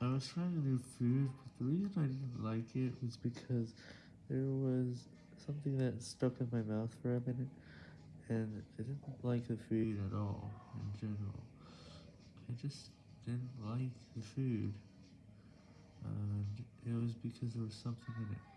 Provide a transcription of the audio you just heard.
I was trying a new food, but the reason I didn't like it was because there was something that stuck in my mouth for a minute, and I didn't like the food at all, in general. I just didn't like the food, and it was because there was something in it.